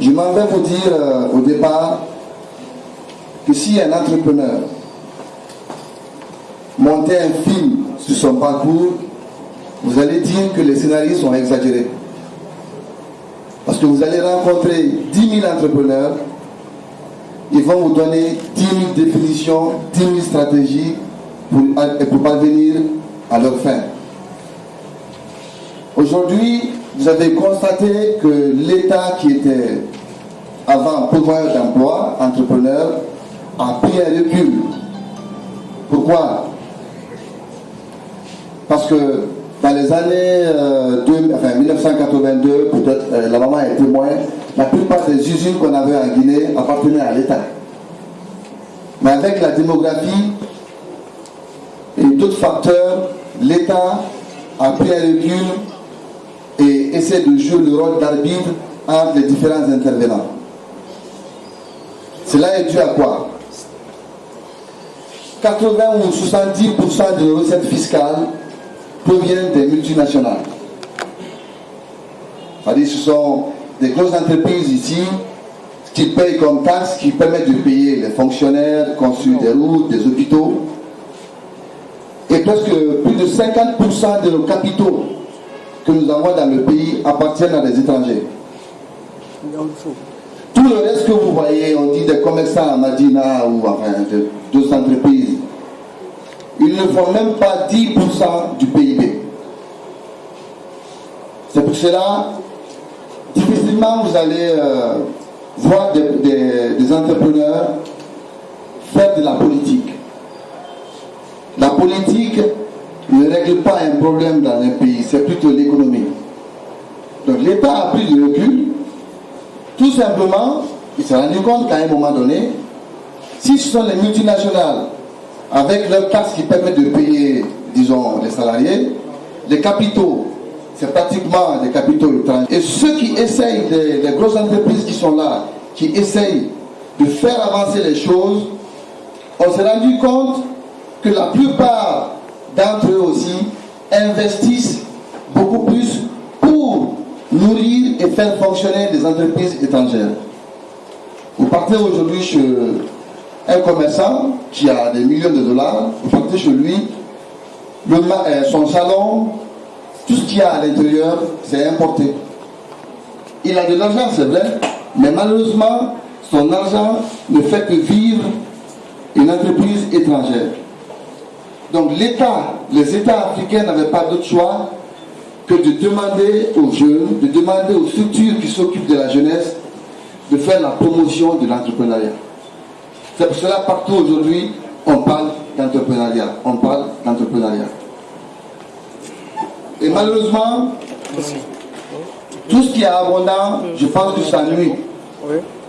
Je m'en vais vous dire euh, au départ que si un entrepreneur montait un film sur son parcours, vous allez dire que les scénarios sont exagérés. Parce que vous allez rencontrer 10 000 entrepreneurs, ils vont vous donner 10 000 définitions, 10 000 stratégies pour, pour parvenir à leur fin. Aujourd'hui, vous avez constaté que l'État qui était avant pourvoyeur d'emploi, entrepreneur, a pris un recul. Pourquoi? Parce que dans les années 1982, euh, peut-être euh, la maman est témoin, la plupart des usines qu'on avait en Guinée appartenaient à l'État. Mais avec la démographie et d'autres facteurs, l'État a pris un recul essaie de jouer le rôle d'arbitre entre les différents intervenants. Cela est dû à quoi? 80 ou 70% de recettes fiscales proviennent des multinationales. Ce sont des grosses entreprises ici qui payent comme taxes, qui permettent de payer les fonctionnaires, construire des routes, des hôpitaux. Et presque plus de 50% de nos capitaux que nous avons dans le pays appartiennent à des étrangers. Tout le reste que vous voyez, on dit des commerçants à Madina ou enfin d'autres entreprises, ils ne font même pas 10% du PIB. C'est pour cela, difficilement vous allez euh, voir des entrepreneurs faire de la politique. La politique ne règle pas un problème dans un pays, c'est plutôt l'économie. Donc l'État a pris du recul, tout simplement, il s'est rendu compte qu'à un moment donné, si ce sont les multinationales, avec leurs taxes qui permettent de payer, disons, les salariés, les capitaux, c'est pratiquement des capitaux étrangers. Et ceux qui essayent, les, les grosses entreprises qui sont là, qui essayent de faire avancer les choses, on s'est rendu compte que la plupart d'entre eux aussi investissent beaucoup plus pour nourrir et faire fonctionner des entreprises étrangères. Vous partez aujourd'hui chez un commerçant qui a des millions de dollars, vous partez chez lui, euh, son salon, tout ce qu'il y a à l'intérieur, c'est importé. Il a de l'argent, c'est vrai, mais malheureusement, son argent ne fait que vivre une entreprise étrangère. Donc l'État, les États africains n'avaient pas d'autre choix que de demander aux jeunes, de demander aux structures qui s'occupent de la jeunesse de faire la promotion de l'entrepreneuriat. C'est pour cela partout aujourd'hui, on parle d'entrepreneuriat. On parle d'entrepreneuriat. Et malheureusement, tout ce qui est abondant, je pense que ça nuit.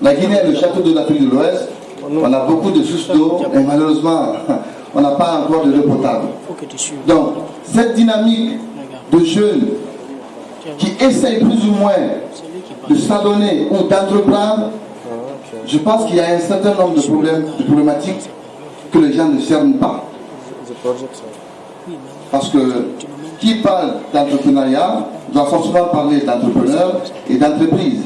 La Guinée est le château de l'Afrique de l'Ouest. On a beaucoup de sources d'eau et malheureusement, on n'a pas encore de l'eau potable. Donc, cette dynamique de jeunes qui essayent plus ou moins de s'adonner ou d'entreprendre, je pense qu'il y a un certain nombre de problèmes, de problématiques que les gens ne cernent pas. Parce que qui parle d'entrepreneuriat doit forcément parler d'entrepreneurs et d'entreprises.